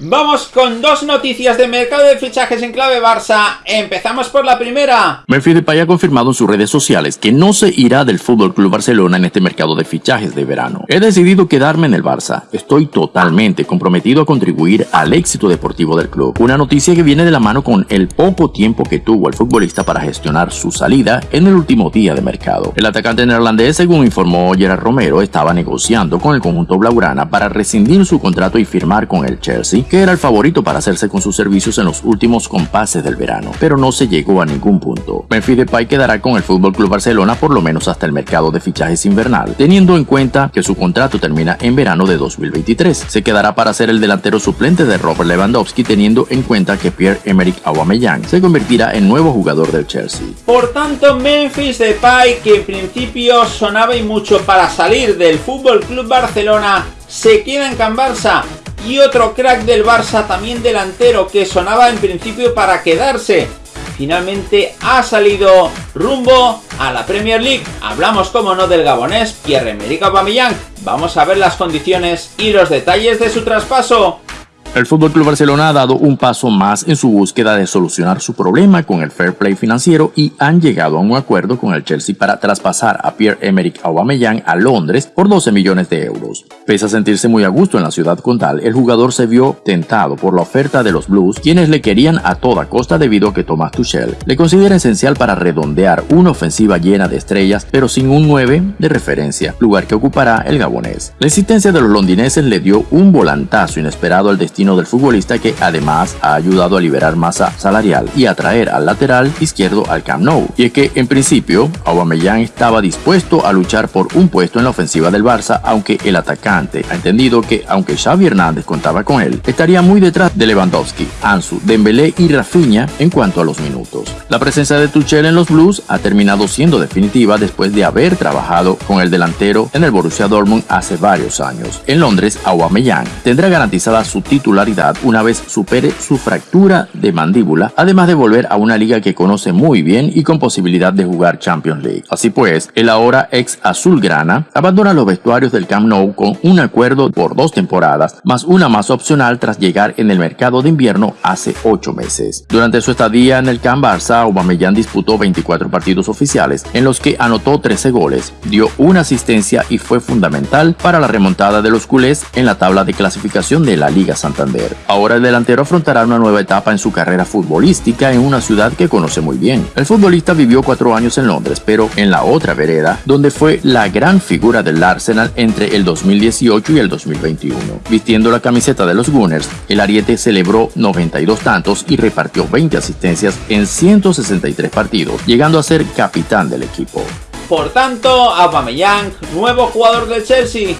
Vamos con dos noticias de mercado de fichajes en clave Barça. Empezamos por la primera. Memphis Depay ha confirmado en sus redes sociales que no se irá del Fútbol Club Barcelona en este mercado de fichajes de verano. He decidido quedarme en el Barça. Estoy totalmente comprometido a contribuir al éxito deportivo del club. Una noticia que viene de la mano con el poco tiempo que tuvo el futbolista para gestionar su salida en el último día de mercado. El atacante neerlandés, según informó Gerard Romero, estaba negociando con el conjunto blaugrana para rescindir su contrato y firmar con el Chelsea que era el favorito para hacerse con sus servicios en los últimos compases del verano, pero no se llegó a ningún punto. Memphis Depay quedará con el FC Barcelona por lo menos hasta el mercado de fichajes invernal, teniendo en cuenta que su contrato termina en verano de 2023. Se quedará para ser el delantero suplente de Robert Lewandowski, teniendo en cuenta que Pierre-Emerick Aubameyang se convertirá en nuevo jugador del Chelsea. Por tanto, Memphis Depay, que en principio sonaba y mucho para salir del FC Barcelona, se queda en Can Barça y otro crack del Barça también delantero que sonaba en principio para quedarse. Finalmente ha salido rumbo a la Premier League. Hablamos como no del gabonés Pierre-Emerick Aubameyang. Vamos a ver las condiciones y los detalles de su traspaso. El Club Barcelona ha dado un paso más en su búsqueda de solucionar su problema con el fair play financiero y han llegado a un acuerdo con el Chelsea para traspasar a Pierre-Emerick Aubameyang a Londres por 12 millones de euros. Pese a sentirse muy a gusto en la ciudad condal, el jugador se vio tentado por la oferta de los Blues, quienes le querían a toda costa debido a que Thomas Tuchel le considera esencial para redondear una ofensiva llena de estrellas, pero sin un 9 de referencia, lugar que ocupará el gabonés. La insistencia de los londineses le dio un volantazo inesperado al destino del futbolista que además ha ayudado a liberar masa salarial y atraer al lateral izquierdo al Camp Nou. Y es que en principio Aubameyang estaba dispuesto a luchar por un puesto en la ofensiva del Barça, aunque el atacante ha entendido que aunque Xavi Hernández contaba con él, estaría muy detrás de Lewandowski, Ansu, Dembélé y Rafinha en cuanto a los minutos. La presencia de Tuchel en los Blues ha terminado siendo definitiva después de haber trabajado con el delantero en el Borussia Dortmund hace varios años. En Londres, Aubameyang tendrá garantizada su título una vez supere su fractura de mandíbula, además de volver a una liga que conoce muy bien y con posibilidad de jugar Champions League. Así pues, el ahora ex azulgrana abandona los vestuarios del Camp Nou con un acuerdo por dos temporadas, más una más opcional tras llegar en el mercado de invierno hace ocho meses. Durante su estadía en el Camp Barça, Aubameyang disputó 24 partidos oficiales, en los que anotó 13 goles, dio una asistencia y fue fundamental para la remontada de los culés en la tabla de clasificación de la Liga Santander. Ahora el delantero afrontará una nueva etapa en su carrera futbolística en una ciudad que conoce muy bien. El futbolista vivió cuatro años en Londres, pero en la otra vereda, donde fue la gran figura del Arsenal entre el 2018 y el 2021. Vistiendo la camiseta de los Gunners, el Ariete celebró 92 tantos y repartió 20 asistencias en 163 partidos, llegando a ser capitán del equipo. Por tanto, Aubameyang, nuevo jugador del Chelsea.